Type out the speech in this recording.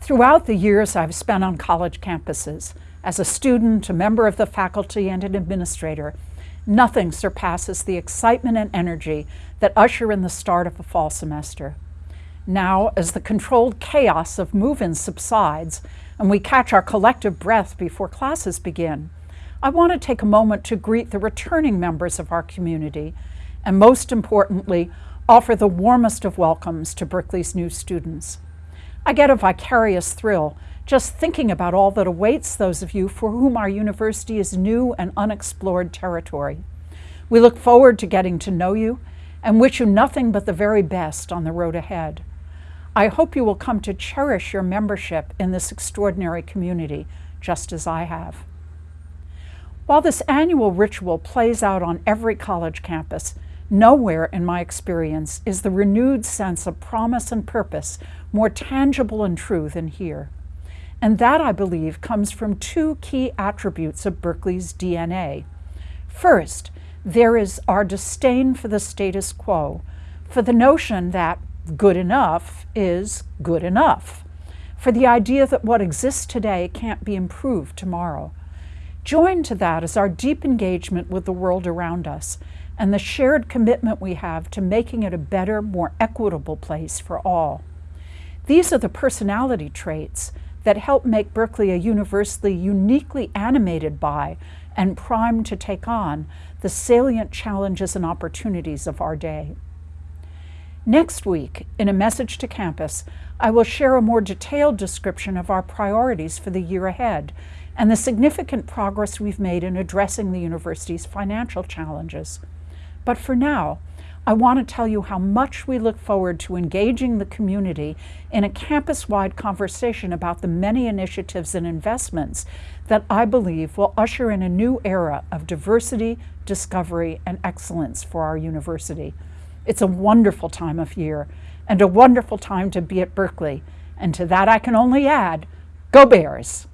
Throughout the years I've spent on college campuses, as a student, a member of the faculty, and an administrator, nothing surpasses the excitement and energy that usher in the start of a fall semester. Now, as the controlled chaos of move-in subsides and we catch our collective breath before classes begin, I want to take a moment to greet the returning members of our community and most importantly, offer the warmest of welcomes to Berkeley's new students. I get a vicarious thrill just thinking about all that awaits those of you for whom our university is new and unexplored territory. We look forward to getting to know you and wish you nothing but the very best on the road ahead. I hope you will come to cherish your membership in this extraordinary community, just as I have. While this annual ritual plays out on every college campus, nowhere in my experience is the renewed sense of promise and purpose more tangible and true than here. And that, I believe, comes from two key attributes of Berkeley's DNA. First, there is our disdain for the status quo, for the notion that good enough is good enough, for the idea that what exists today can't be improved tomorrow. Joined to that is our deep engagement with the world around us and the shared commitment we have to making it a better, more equitable place for all. These are the personality traits that help make Berkeley a university uniquely animated by and primed to take on the salient challenges and opportunities of our day. Next week, in a message to campus, I will share a more detailed description of our priorities for the year ahead and the significant progress we've made in addressing the university's financial challenges. But for now, I want to tell you how much we look forward to engaging the community in a campus-wide conversation about the many initiatives and investments that I believe will usher in a new era of diversity, discovery, and excellence for our university. It's a wonderful time of year and a wonderful time to be at Berkeley. And to that I can only add, go Bears!